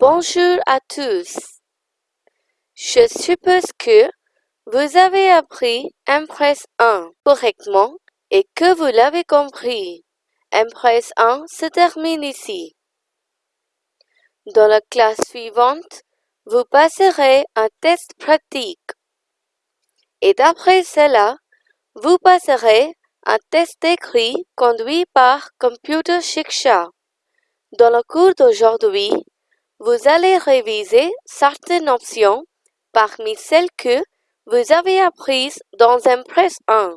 Bonjour à tous. Je suppose que vous avez appris Impress 1 correctement et que vous l'avez compris. Impress 1 se termine ici. Dans la classe suivante, vous passerez un test pratique. Et d'après cela, vous passerez un test écrit conduit par Computer Shiksha. Dans le cours d'aujourd'hui, vous allez réviser certaines options parmi celles que vous avez apprises dans Impress 1.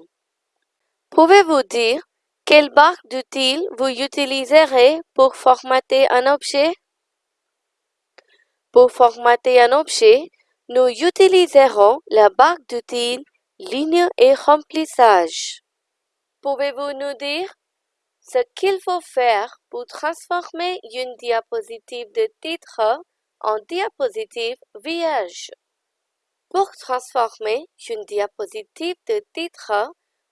Pouvez-vous dire quelle barre d'outils vous utiliserez pour formater un objet? Pour formater un objet, nous utiliserons la barre d'outils Ligne et remplissage. Pouvez-vous nous dire ce qu'il faut faire pour transformer une diapositive de titre en diapositive vierge. Pour transformer une diapositive de titre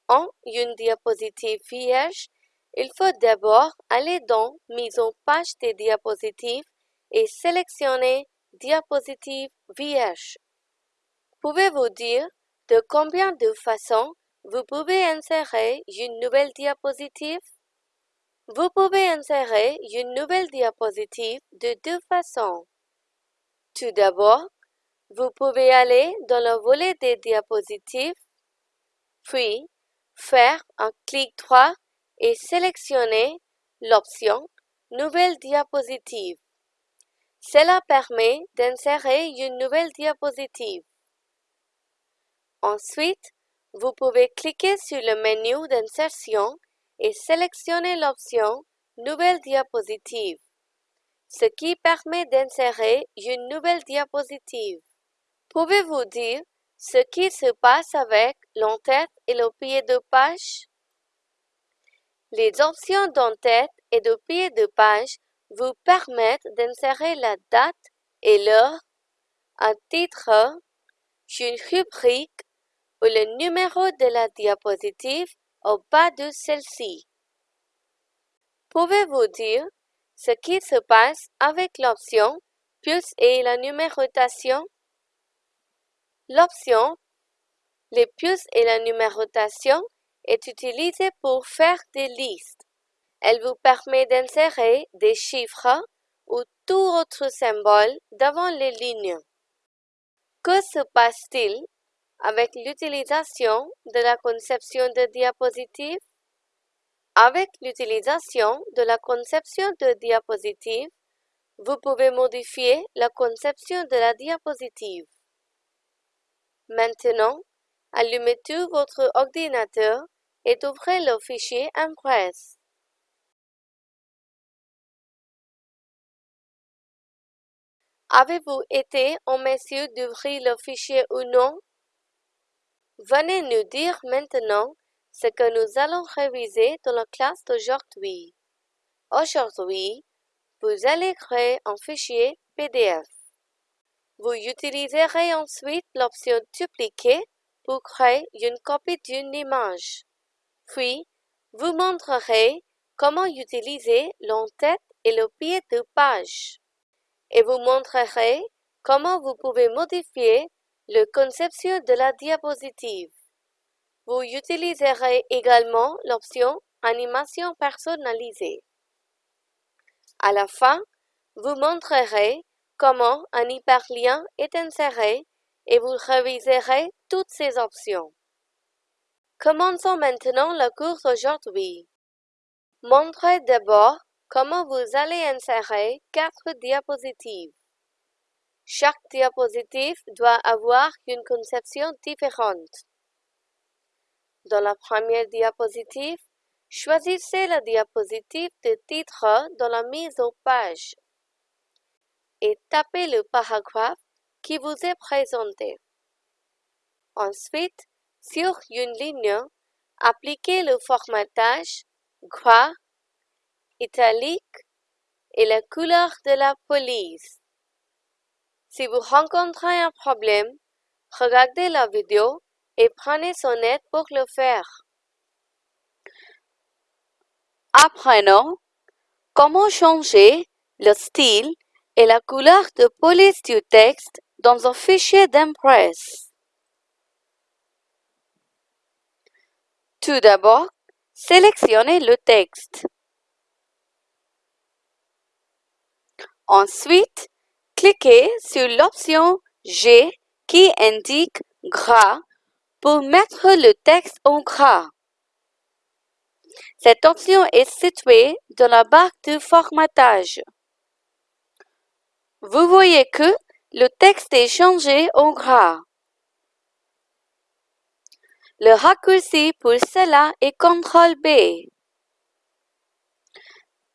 en une diapositive vierge, il faut d'abord aller dans Mise en page des diapositives et sélectionner Diapositive vierge. Pouvez-vous dire de combien de façons vous pouvez insérer une nouvelle diapositive? Vous pouvez insérer une nouvelle diapositive de deux façons. Tout d'abord, vous pouvez aller dans le volet des diapositives, puis faire un clic droit et sélectionner l'option Nouvelle diapositive. Cela permet d'insérer une nouvelle diapositive. Ensuite, vous pouvez cliquer sur le menu d'insertion et sélectionner l'option Nouvelle diapositive, ce qui permet d'insérer une nouvelle diapositive. Pouvez-vous dire ce qui se passe avec l'entête et le pied de page? Les options d'entête et de pied de page vous permettent d'insérer la date et l'heure, un titre, une rubrique ou le numéro de la diapositive au bas de celle-ci. Pouvez-vous dire ce qui se passe avec l'option Plus et la numérotation? L'option Les puces et la numérotation est utilisée pour faire des listes. Elle vous permet d'insérer des chiffres ou tout autre symbole devant les lignes. Que se passe-t-il avec l'utilisation de la conception de diapositives. Vous pouvez modifier la conception de la diapositive. Maintenant, allumez tout votre ordinateur et ouvrez le fichier Impress. Avez-vous été en mesure d'ouvrir le fichier ou non? Venez nous dire maintenant ce que nous allons réviser dans la classe d'aujourd'hui. Aujourd'hui, vous allez créer un fichier PDF. Vous utiliserez ensuite l'option Dupliquer pour créer une copie d'une image. Puis, vous montrerez comment utiliser l'entête et le pied de page. Et vous montrerez comment vous pouvez modifier le conception de la diapositive. Vous utiliserez également l'option Animation personnalisée. À la fin, vous montrerez comment un hyperlien est inséré et vous réviserez toutes ces options. Commençons maintenant le cours d'aujourd'hui. Montrez d'abord comment vous allez insérer quatre diapositives. Chaque diapositive doit avoir une conception différente. Dans la première diapositive, choisissez la diapositive de titre dans la mise en page et tapez le paragraphe qui vous est présenté. Ensuite, sur une ligne, appliquez le formatage gras, italique et la couleur de la police. Si vous rencontrez un problème, regardez la vidéo et prenez son aide pour le faire. Apprenons comment changer le style et la couleur de police du texte dans un fichier d'Impress. Tout d'abord, sélectionnez le texte. Ensuite, cliquez sur l'option G qui indique gras pour mettre le texte en gras. Cette option est située dans la barre de formatage. Vous voyez que le texte est changé en gras. Le raccourci pour cela est CTRL B.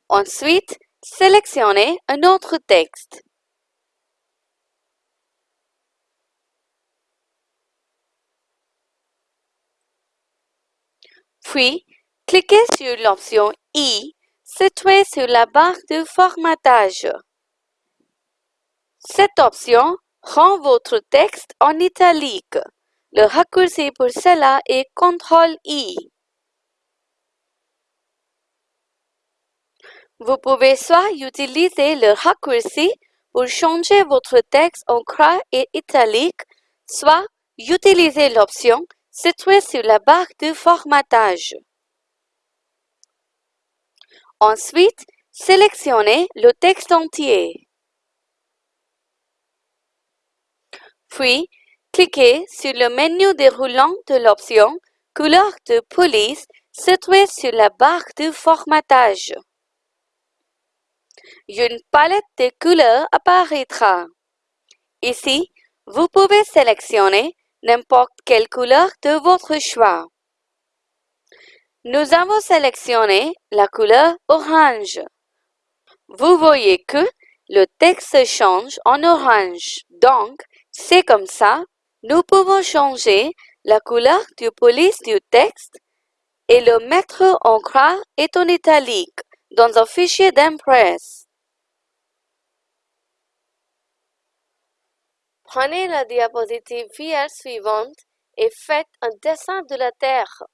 Ensuite, sélectionnez un autre texte. Puis, cliquez sur l'option I située sur la barre de formatage. Cette option rend votre texte en italique. Le raccourci pour cela est CTRL-I. Vous pouvez soit utiliser le raccourci pour changer votre texte en gras et italique, soit utiliser l'option située sur la barre de formatage. Ensuite, sélectionnez le texte entier. Puis, cliquez sur le menu déroulant de l'option Couleur de police située sur la barre de formatage. Une palette de couleurs apparaîtra. Ici, vous pouvez sélectionner n'importe quelle couleur de votre choix. Nous avons sélectionné la couleur orange. Vous voyez que le texte change en orange. Donc, c'est comme ça, nous pouvons changer la couleur du police du texte et le mettre en gras et en italique dans un fichier d'Impress. Prenez la diapositive vierge suivante et faites un dessin de la Terre.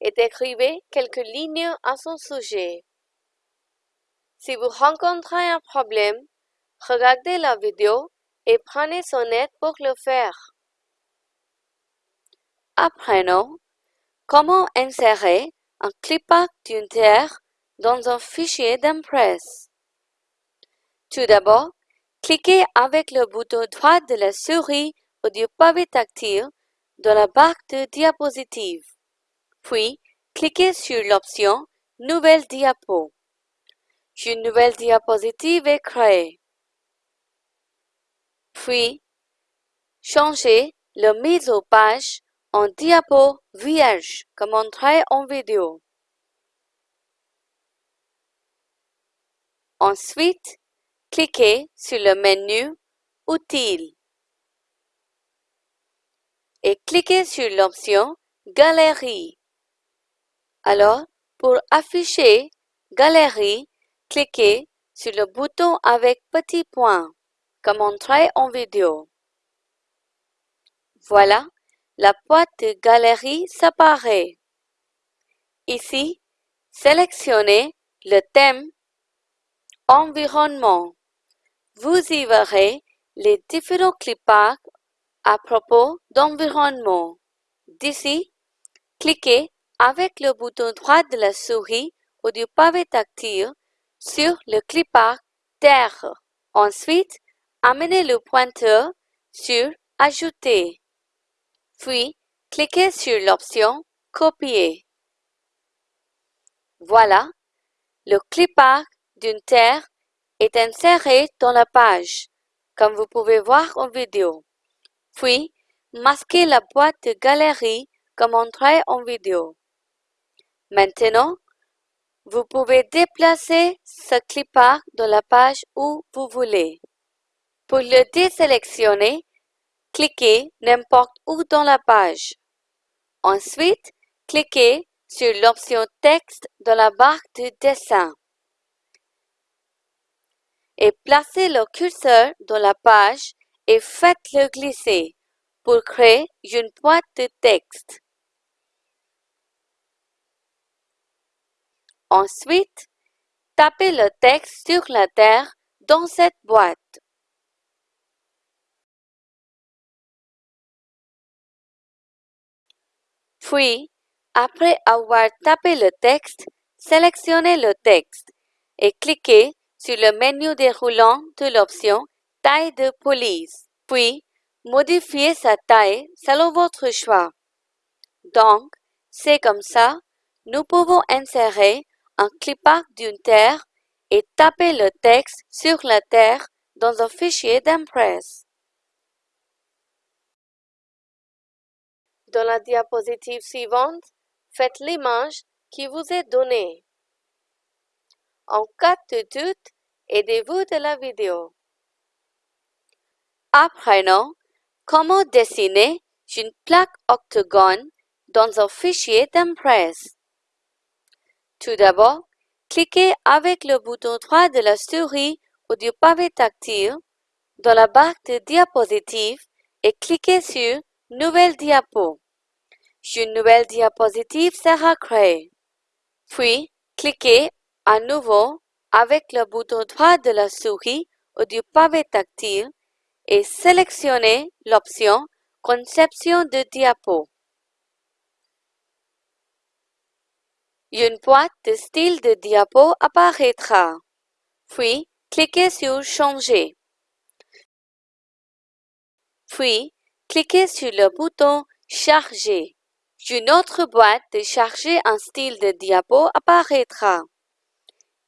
Et écrivez quelques lignes à son sujet. Si vous rencontrez un problème, regardez la vidéo et prenez son aide pour le faire. Apprenons comment insérer un clip-art d'une terre dans un fichier d'Impress. Tout d'abord, cliquez avec le bouton droit de la souris ou du pavé tactile dans la barre de diapositive. Puis, cliquez sur l'option Nouvelle diapo. Une nouvelle diapositive est créée. Puis, changez le mise aux page en diapo vierge comme montré en vidéo. Ensuite, cliquez sur le menu Outils et cliquez sur l'option Galerie. Alors, pour afficher Galerie, cliquez sur le bouton avec petit point comme montré en vidéo. Voilà, la boîte de galerie s'apparaît. Ici, sélectionnez le thème Environnement. Vous y verrez les différents cliparts à propos d'environnement. D'ici, cliquez avec le bouton droit de la souris ou du pavé tactile sur le clipart Terre. Ensuite, amenez le pointeur sur Ajouter. Puis, cliquez sur l'option Copier. Voilà, le clipart d'une terre est inséré dans la page, comme vous pouvez voir en vidéo. Puis, masquez la boîte de galerie comme montré en vidéo. Maintenant, vous pouvez déplacer ce clipart dans la page où vous voulez. Pour le désélectionner, cliquez n'importe où dans la page. Ensuite, cliquez sur l'option Texte dans la barre de dessin et placez le curseur dans la page et faites-le glisser pour créer une boîte de texte. Ensuite, tapez le texte sur la terre dans cette boîte. Puis, après avoir tapé le texte, sélectionnez le texte et cliquez sur le menu déroulant de l'option Taille de police. Puis, modifiez sa taille selon votre choix. Donc, c'est comme ça, nous pouvons insérer un clipart d'une terre et taper le texte sur la terre dans un fichier d'Impress. Dans la diapositive suivante, faites l'image qui vous est donnée. En cas de doute, aidez-vous de la vidéo. Apprenons comment dessiner une plaque octogone dans un fichier d'Impress. Tout d'abord, cliquez avec le bouton droit de la souris ou du pavé tactile dans la barre de diapositive et cliquez sur Nouvelle diapo. Une nouvelle diapositive sera créée. Puis, cliquez à nouveau avec le bouton droit de la souris ou du pavé tactile et sélectionnez l'option Conception de diapo. Une boîte de style de diapo apparaîtra. Puis, cliquez sur Changer. Puis, cliquez sur le bouton Charger. Une autre boîte de charger un style de diapo apparaîtra.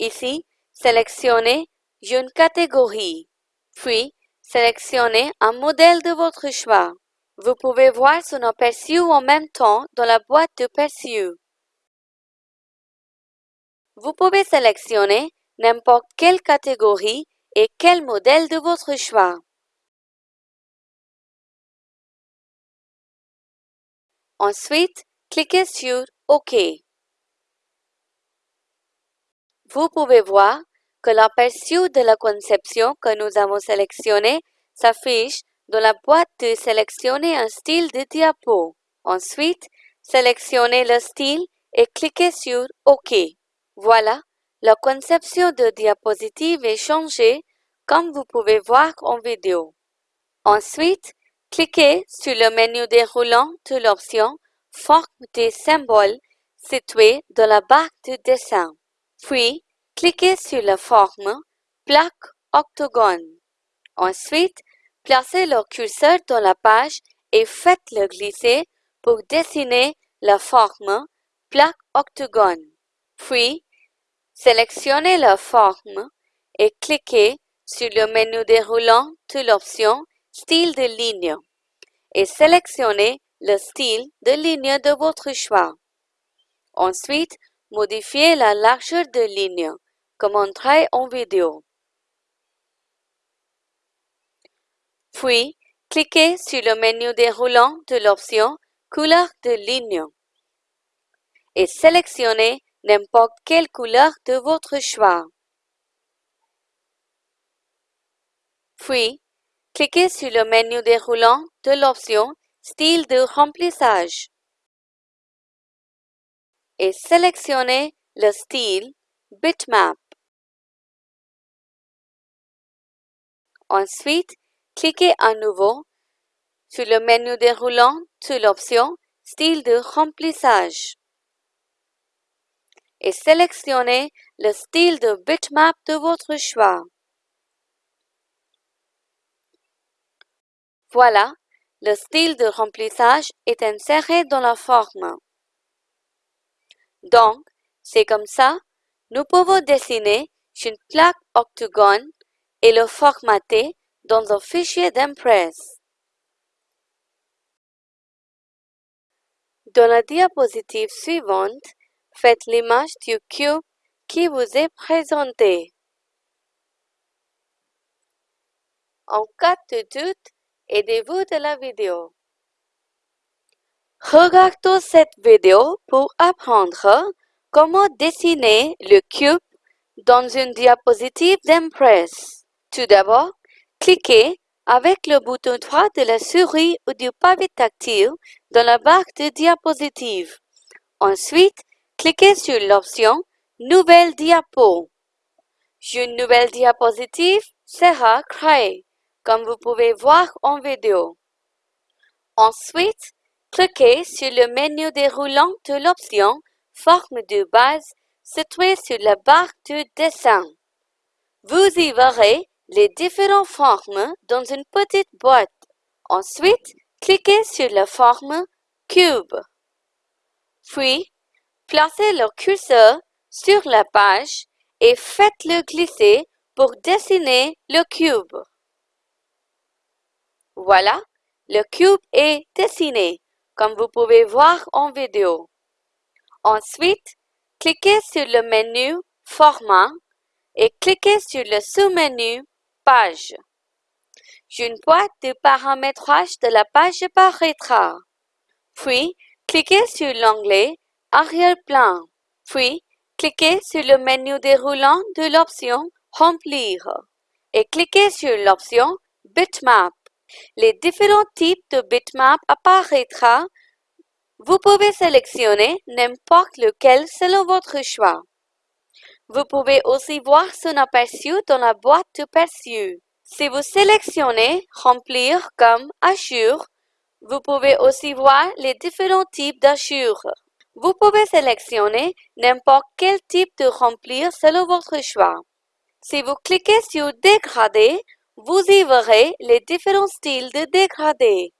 Ici, sélectionnez une catégorie. Puis, sélectionnez un modèle de votre choix. Vous pouvez voir son aperçu en même temps dans la boîte de perçu. Vous pouvez sélectionner n'importe quelle catégorie et quel modèle de votre choix. Ensuite, cliquez sur OK. Vous pouvez voir que l'aperçu de la conception que nous avons sélectionné s'affiche dans la boîte de sélectionner un style de diapo. Ensuite, sélectionnez le style et cliquez sur OK. Voilà, la conception de diapositive est changée comme vous pouvez voir en vidéo. Ensuite, cliquez sur le menu déroulant de l'option Forme des symboles située dans la barre de dessin. Puis, cliquez sur la forme Plaque octogone. Ensuite, placez le curseur dans la page et faites-le glisser pour dessiner la forme Plaque octogone. Puis, Sélectionnez la forme et cliquez sur le menu déroulant de l'option Style de ligne et sélectionnez le style de ligne de votre choix. Ensuite, modifiez la largeur de ligne, comme montré en vidéo. Puis, cliquez sur le menu déroulant de l'option Couleur de ligne et sélectionnez n'importe quelle couleur de votre choix. Puis, cliquez sur le menu déroulant de l'option Style de remplissage et sélectionnez le style Bitmap. Ensuite, cliquez à nouveau sur le menu déroulant de l'option Style de remplissage et sélectionnez le style de bitmap de votre choix. Voilà, le style de remplissage est inséré dans la forme. Donc, c'est comme ça, nous pouvons dessiner une plaque octogone et le formater dans un fichier d'Impress. Dans la diapositive suivante, Faites l'image du cube qui vous est présenté. En cas de doute, aidez-vous de la vidéo. Regardez cette vidéo pour apprendre comment dessiner le cube dans une diapositive d'Impress. Tout d'abord, cliquez avec le bouton droit de la souris ou du pavé tactile dans la barre de diapositive. Ensuite, cliquez sur l'option Nouvelle diapo. Une nouvelle diapositive sera créée, comme vous pouvez voir en vidéo. Ensuite, cliquez sur le menu déroulant de l'option Forme de base située sur la barre de dessin. Vous y verrez les différentes formes dans une petite boîte. Ensuite, cliquez sur la forme Cube. Puis, placez le curseur sur la page et faites-le glisser pour dessiner le cube. Voilà, le cube est dessiné, comme vous pouvez voir en vidéo. Ensuite, cliquez sur le menu Format et cliquez sur le sous-menu Page. Une boîte de paramétrage de la page apparaîtra. Puis, cliquez sur l'onglet Arrière-plan. Puis, cliquez sur le menu déroulant de l'option Remplir et cliquez sur l'option Bitmap. Les différents types de bitmap apparaîtront. Vous pouvez sélectionner n'importe lequel selon votre choix. Vous pouvez aussi voir son aperçu dans la boîte de perçu. Si vous sélectionnez Remplir comme Assure, vous pouvez aussi voir les différents types d'assure. Vous pouvez sélectionner n'importe quel type de remplir selon votre choix. Si vous cliquez sur Dégrader, vous y verrez les différents styles de dégradé.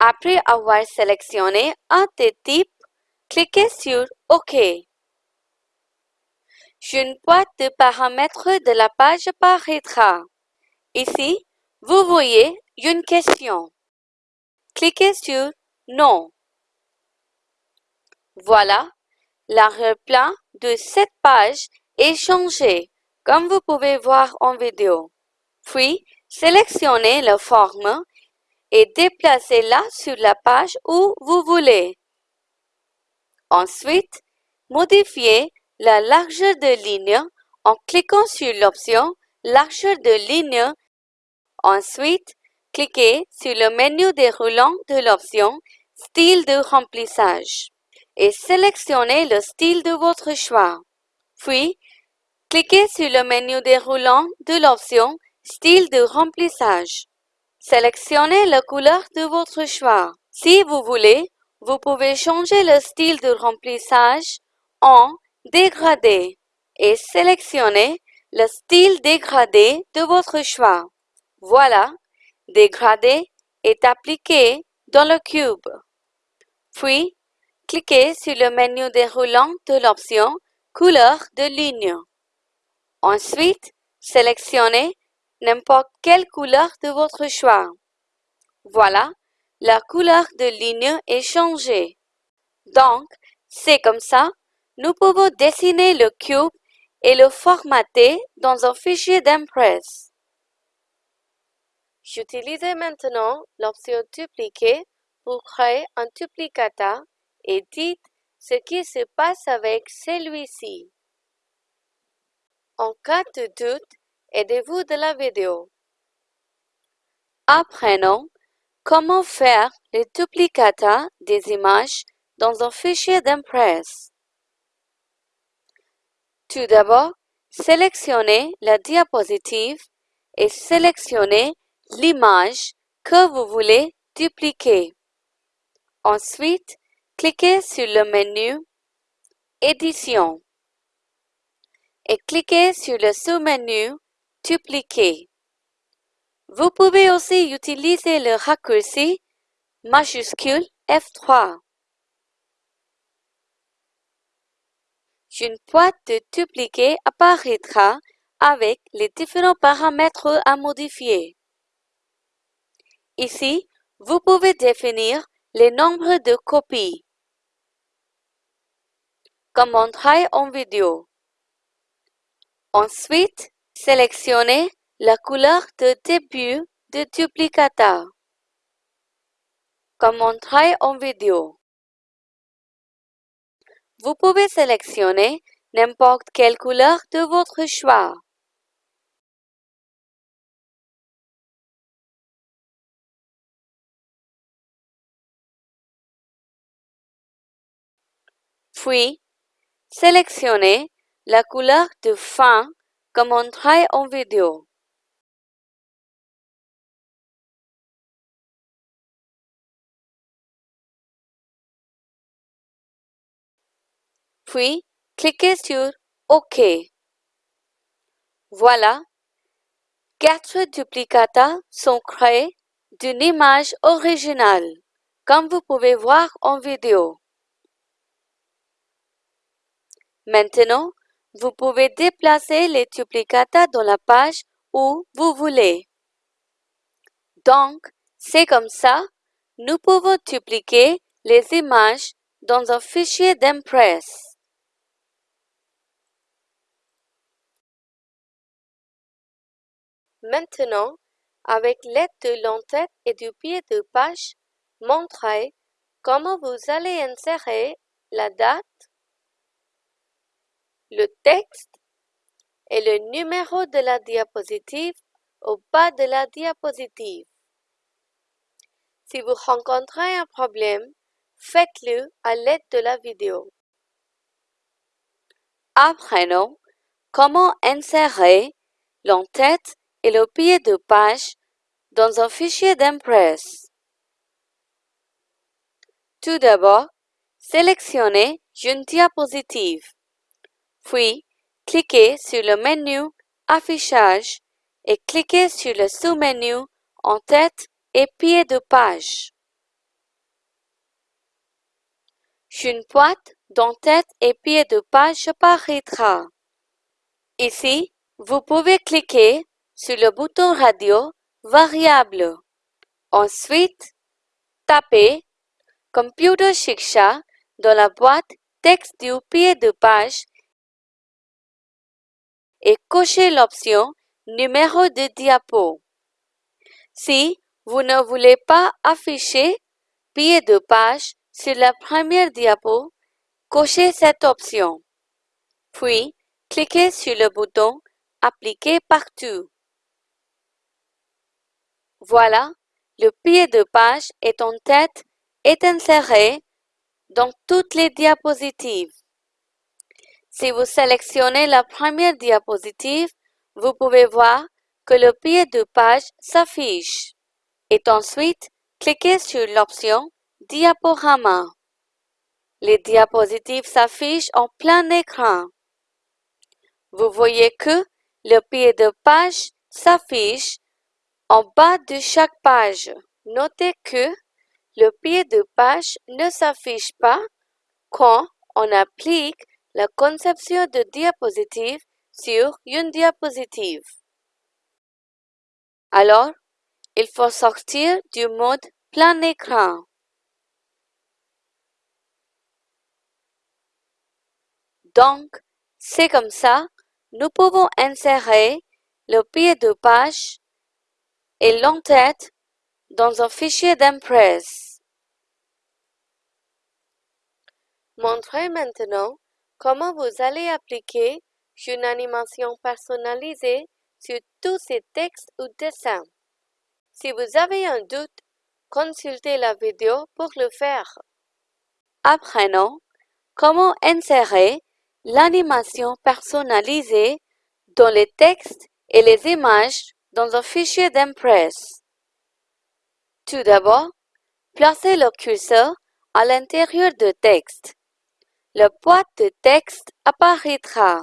Après avoir sélectionné un des types, cliquez sur OK. Une boîte de paramètres de la page apparaîtra. Ici, vous voyez une question. Cliquez sur Non. Voilà, l'arrière-plan de cette page est changé, comme vous pouvez voir en vidéo. Puis, sélectionnez la forme et déplacez-la sur la page où vous voulez. Ensuite, modifiez la largeur de ligne en cliquant sur l'option Largeur de ligne. Ensuite, cliquez sur le menu déroulant de l'option Style de remplissage et sélectionnez le style de votre choix. Puis, cliquez sur le menu déroulant de l'option Style de remplissage. Sélectionnez la couleur de votre choix. Si vous voulez, vous pouvez changer le style de remplissage en dégradé et sélectionnez le style dégradé de votre choix. Voilà, dégradé est appliqué dans le cube. Puis, cliquez sur le menu déroulant de l'option Couleur de ligne. Ensuite, sélectionnez n'importe quelle couleur de votre choix. Voilà, la couleur de ligne est changée. Donc, c'est comme ça, nous pouvons dessiner le cube et le formater dans un fichier d'Impress. J'utilise maintenant l'option Dupliquer pour créer un duplicata et dites ce qui se passe avec celui-ci. En cas de doute, aidez-vous de la vidéo. Apprenons comment faire le duplicata des images dans un fichier d'Impress. Tout d'abord, sélectionnez la diapositive et sélectionnez l'image que vous voulez dupliquer. Ensuite, cliquez sur le menu Édition et cliquez sur le sous-menu Dupliquer. Vous pouvez aussi utiliser le raccourci majuscule F3. Une boîte de dupliquer apparaîtra avec les différents paramètres à modifier. Ici, vous pouvez définir les nombres de copies, comme montré en vidéo. Ensuite, sélectionnez la couleur de début de duplicata, comme montré en vidéo. Vous pouvez sélectionner n'importe quelle couleur de votre choix. Puis, sélectionnez la couleur de fin comme on travaille en vidéo. Puis, cliquez sur OK. Voilà, quatre duplicata sont créés d'une image originale, comme vous pouvez voir en vidéo. Maintenant, vous pouvez déplacer les duplicata dans la page où vous voulez. Donc, c'est comme ça, nous pouvons dupliquer les images dans un fichier d'Impress. Maintenant, avec l'aide de l'entête et du pied de page, montrez comment vous allez insérer la date, le texte et le numéro de la diapositive au bas de la diapositive. Si vous rencontrez un problème, faites-le à l'aide de la vidéo. Apprenons comment insérer l'entête et le pied de page dans un fichier d'Impress. Tout d'abord, sélectionnez une diapositive. Puis, cliquez sur le menu Affichage et cliquez sur le sous-menu En-tête et pied de page. Une boîte d'en-tête et pied de page apparaîtra. Ici, vous pouvez cliquer sur le bouton radio variable. Ensuite, tapez Computer Shiksha dans la boîte texte du pied de page et cochez l'option Numéro de diapo. Si vous ne voulez pas afficher pied de page sur la première diapo, cochez cette option. Puis, cliquez sur le bouton Appliquer partout. Voilà, le pied de page est en tête est inséré dans toutes les diapositives. Si vous sélectionnez la première diapositive, vous pouvez voir que le pied de page s'affiche. Et ensuite, cliquez sur l'option Diaporama. Les diapositives s'affichent en plein écran. Vous voyez que le pied de page s'affiche en bas de chaque page, notez que le pied de page ne s'affiche pas quand on applique la conception de diapositive sur une diapositive. Alors, il faut sortir du mode plein écran. Donc, c'est comme ça, nous pouvons insérer le pied de page et l'entête dans un fichier d'Impress. Montrez maintenant comment vous allez appliquer une animation personnalisée sur tous ces textes ou dessins? Si vous avez un doute, consultez la vidéo pour le faire. Apprenons comment insérer l'animation personnalisée dans les textes et les images dans un fichier d'Impress. Tout d'abord, placez le curseur à l'intérieur du texte. La boîte de texte apparaîtra.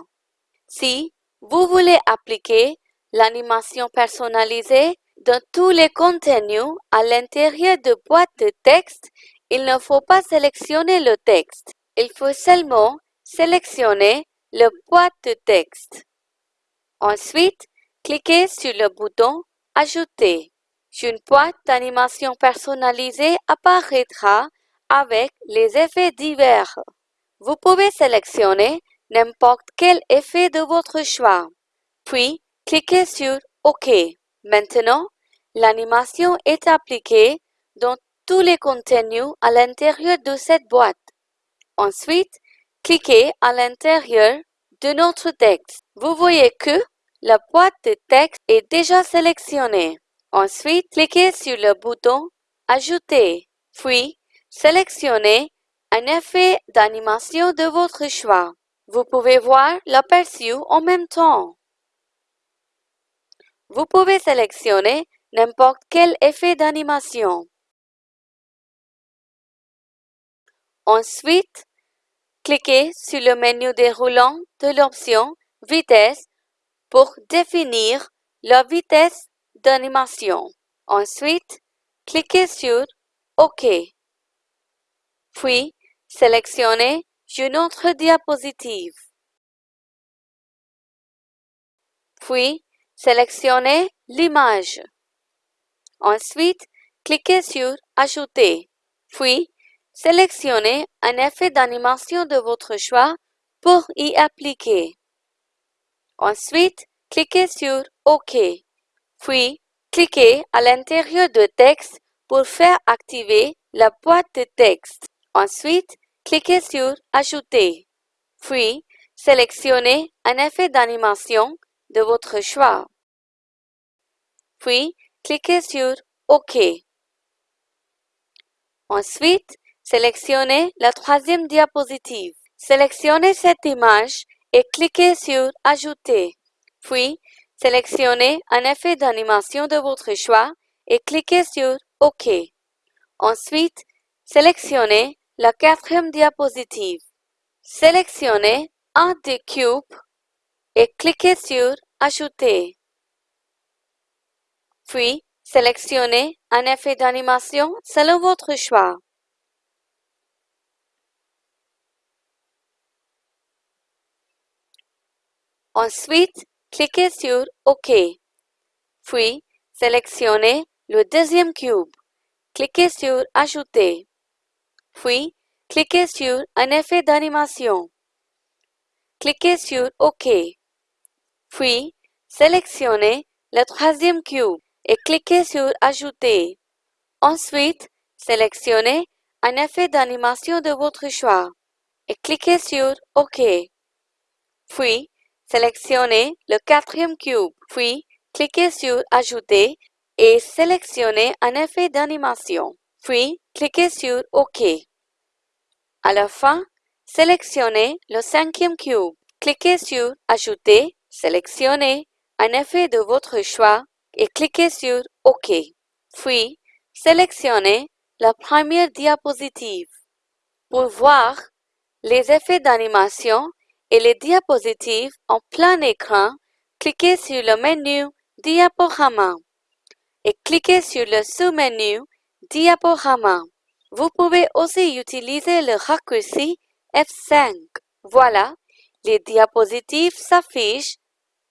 Si vous voulez appliquer l'animation personnalisée dans tous les contenus à l'intérieur de boîte de texte, il ne faut pas sélectionner le texte. Il faut seulement sélectionner le boîte de texte. Ensuite, Cliquez sur le bouton Ajouter. Une boîte d'animation personnalisée apparaîtra avec les effets divers. Vous pouvez sélectionner n'importe quel effet de votre choix. Puis, cliquez sur OK. Maintenant, l'animation est appliquée dans tous les contenus à l'intérieur de cette boîte. Ensuite, cliquez à l'intérieur de notre texte. Vous voyez que la boîte de texte est déjà sélectionnée. Ensuite, cliquez sur le bouton Ajouter, puis sélectionnez un effet d'animation de votre choix. Vous pouvez voir l'aperçu en même temps. Vous pouvez sélectionner n'importe quel effet d'animation. Ensuite, cliquez sur le menu déroulant de l'option Vitesse pour définir la vitesse d'animation. Ensuite, cliquez sur OK. Puis, sélectionnez une autre diapositive. Puis, sélectionnez l'image. Ensuite, cliquez sur Ajouter. Puis, sélectionnez un effet d'animation de votre choix pour y appliquer. Ensuite, cliquez sur OK. Puis, cliquez à l'intérieur de texte pour faire activer la boîte de texte. Ensuite, cliquez sur Ajouter. Puis, sélectionnez un effet d'animation de votre choix. Puis, cliquez sur OK. Ensuite, sélectionnez la troisième diapositive. Sélectionnez cette image et cliquez sur Ajouter. Puis, sélectionnez un effet d'animation de votre choix et cliquez sur OK. Ensuite, sélectionnez la quatrième diapositive. Sélectionnez un des cubes et cliquez sur Ajouter. Puis, sélectionnez un effet d'animation selon votre choix. Ensuite, cliquez sur OK. Puis, sélectionnez le deuxième cube. Cliquez sur Ajouter. Puis, cliquez sur un effet d'animation. Cliquez sur OK. Puis, sélectionnez le troisième cube et cliquez sur Ajouter. Ensuite, sélectionnez un effet d'animation de votre choix et cliquez sur OK. Puis, sélectionnez le quatrième cube. Puis, cliquez sur Ajouter et sélectionnez un effet d'animation. Puis, cliquez sur OK. À la fin, sélectionnez le cinquième cube. Cliquez sur Ajouter, sélectionnez un effet de votre choix et cliquez sur OK. Puis, sélectionnez la première diapositive. Pour voir les effets d'animation et les diapositives en plein écran, cliquez sur le menu Diaporama et cliquez sur le sous-menu Diaporama. Vous pouvez aussi utiliser le raccourci F5. Voilà, les diapositives s'affichent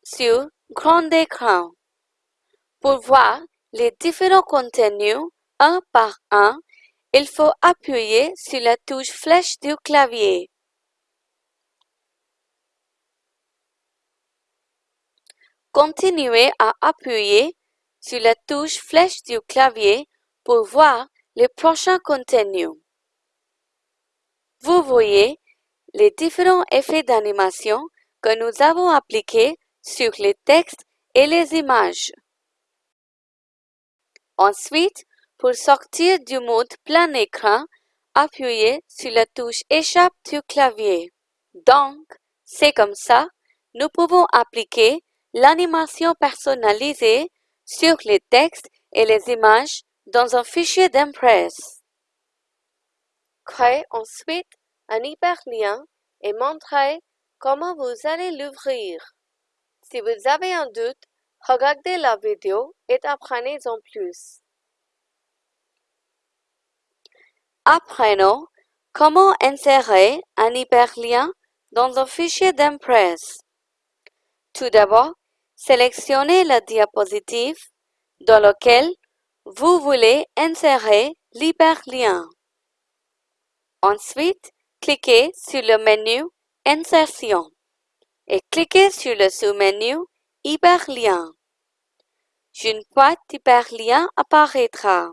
sur grand écran. Pour voir les différents contenus un par un, il faut appuyer sur la touche flèche du clavier. Continuez à appuyer sur la touche flèche du clavier pour voir les prochains contenus. Vous voyez les différents effets d'animation que nous avons appliqués sur les textes et les images. Ensuite, pour sortir du mode plein écran, appuyez sur la touche Échappe du clavier. Donc, c'est comme ça, nous pouvons appliquer l'animation personnalisée sur les textes et les images dans un fichier d'Impress. Créez ensuite un hyperlien et montrez comment vous allez l'ouvrir. Si vous avez un doute, regardez la vidéo et apprenez-en plus. Apprenons comment insérer un hyperlien dans un fichier d'Impress. Tout d'abord, sélectionnez la diapositive dans laquelle vous voulez insérer l'hyperlien. Ensuite, cliquez sur le menu Insertion et cliquez sur le sous-menu Hyperlien. Une boîte d'hyperlien apparaîtra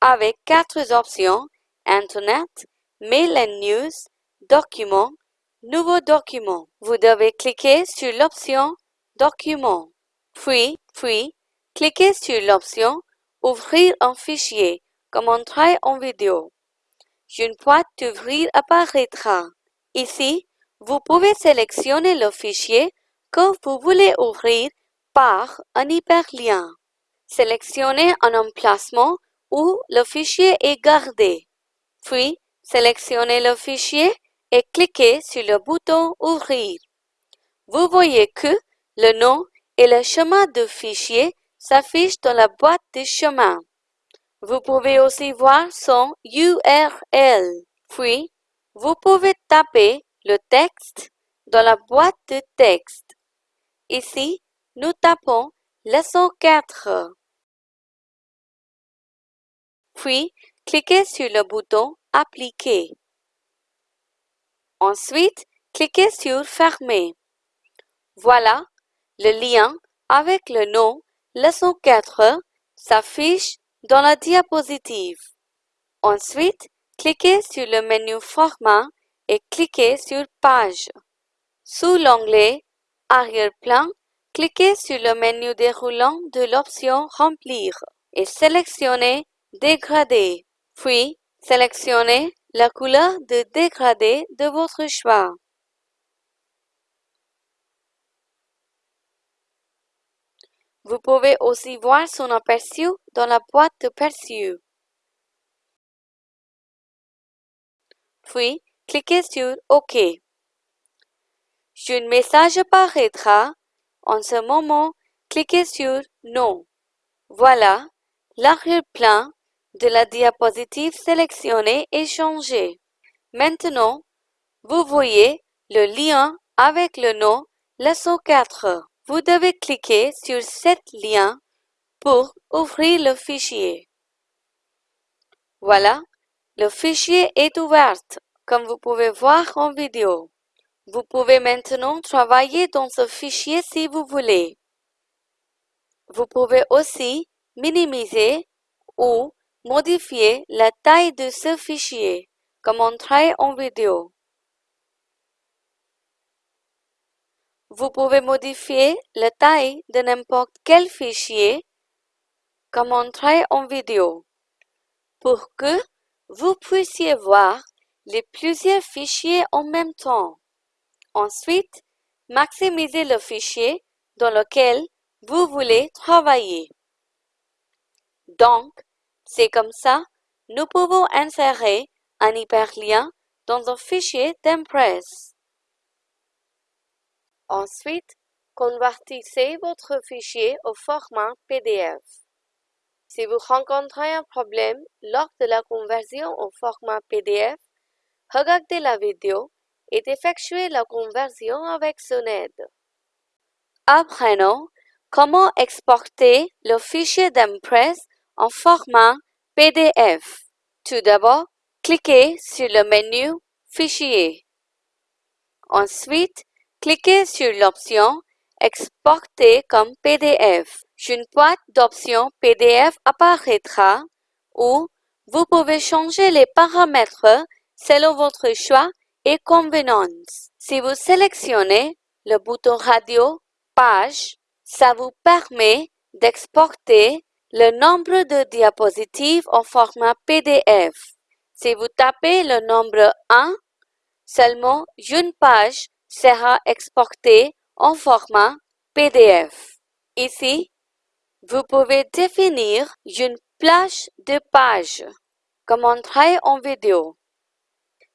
avec quatre options Internet, Mail and News, Documents, Nouveau document. Vous devez cliquer sur l'option Document. Puis, puis, cliquez sur l'option Ouvrir un fichier, comme montré en vidéo. Une boîte d'ouvrir apparaîtra. Ici, vous pouvez sélectionner le fichier que vous voulez ouvrir par un hyperlien. Sélectionnez un emplacement où le fichier est gardé. Puis, sélectionnez le fichier et cliquez sur le bouton Ouvrir. Vous voyez que le nom et le chemin du fichier s'affichent dans la boîte de chemin. Vous pouvez aussi voir son URL. Puis, vous pouvez taper le texte dans la boîte de texte. Ici, nous tapons leçon 4. Puis, cliquez sur le bouton Appliquer. Ensuite, cliquez sur Fermer. Voilà, le lien avec le nom Leçon 4 s'affiche dans la diapositive. Ensuite, cliquez sur le menu Format et cliquez sur Page. Sous l'onglet Arrière-plan, cliquez sur le menu déroulant de l'option Remplir et sélectionnez Dégrader. Puis, sélectionnez la couleur de dégradé de votre choix. Vous pouvez aussi voir son aperçu dans la boîte de perçu. Puis, cliquez sur OK. Un message apparaîtra. En ce moment, cliquez sur Non. Voilà, l'arrière-plan de la diapositive sélectionnée est changé. Maintenant, vous voyez le lien avec le nom Leçon 4. Vous devez cliquer sur cet lien pour ouvrir le fichier. Voilà, le fichier est ouvert, comme vous pouvez voir en vidéo. Vous pouvez maintenant travailler dans ce fichier si vous voulez. Vous pouvez aussi minimiser ou Modifier la taille de ce fichier, comme montré en vidéo. Vous pouvez modifier la taille de n'importe quel fichier, comme montré en vidéo, pour que vous puissiez voir les plusieurs fichiers en même temps. Ensuite, maximisez le fichier dans lequel vous voulez travailler. Donc, c'est comme ça, nous pouvons insérer un hyperlien dans un fichier d'Impress. Ensuite, convertissez votre fichier au format PDF. Si vous rencontrez un problème lors de la conversion au format PDF, regardez la vidéo et effectuez la conversion avec son aide. Apprenons comment exporter le fichier d'Impress en format PDF. Tout d'abord, cliquez sur le menu Fichier. Ensuite, cliquez sur l'option Exporter comme PDF. Une boîte d'options PDF apparaîtra où vous pouvez changer les paramètres selon votre choix et convenance. Si vous sélectionnez le bouton Radio Page, ça vous permet d'exporter le nombre de diapositives en format PDF. Si vous tapez le nombre 1, seulement une page sera exportée en format PDF. Ici, vous pouvez définir une plage de pages, comme montré en vidéo.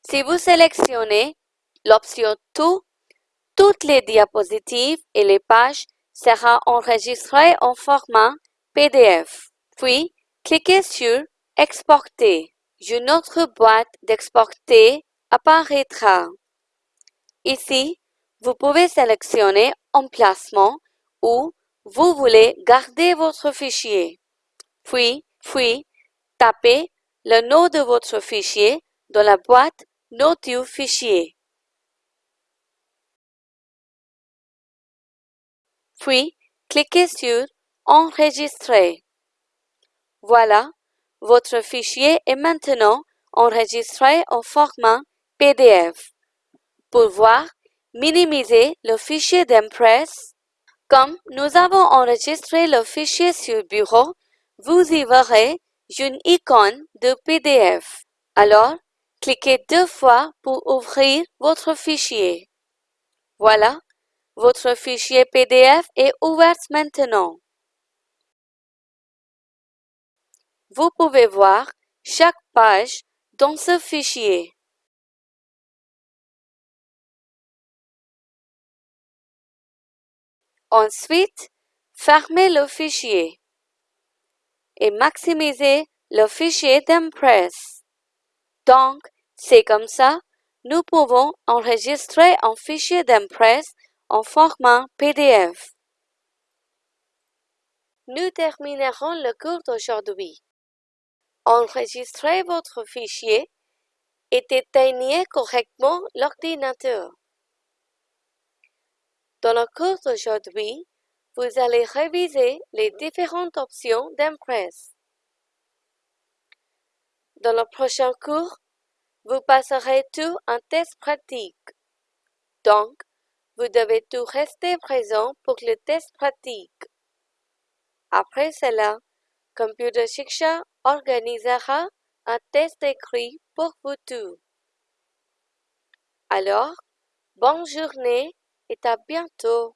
Si vous sélectionnez l'option Tout, toutes les diapositives et les pages seront enregistrées en format PDF. Puis, cliquez sur Exporter. Une autre boîte d'exporter apparaîtra. Ici, vous pouvez sélectionner Emplacement où vous voulez garder votre fichier. Puis, puis, tapez le nom de votre fichier dans la boîte Nom du fichier. Puis, cliquez sur Enregistrer. Voilà, votre fichier est maintenant enregistré en format PDF. Pour voir, minimiser le fichier d'Impress. Comme nous avons enregistré le fichier sur bureau, vous y verrez une icône de PDF. Alors, cliquez deux fois pour ouvrir votre fichier. Voilà, Votre fichier PDF est ouvert maintenant. Vous pouvez voir chaque page dans ce fichier. Ensuite, fermez le fichier et maximisez le fichier d'Impress. Donc, c'est comme ça, nous pouvons enregistrer un fichier d'Impress en format PDF. Nous terminerons le cours d'aujourd'hui. Enregistrez votre fichier et éteignez correctement l'ordinateur. Dans le cours d'aujourd'hui, vous allez réviser les différentes options d'Impress. Dans le prochain cours, vous passerez tout un test pratique. Donc, vous devez tout rester présent pour le test pratique. Après cela, Computer Shiksha organisera un test écrit pour vous tous. Alors, bonne journée et à bientôt.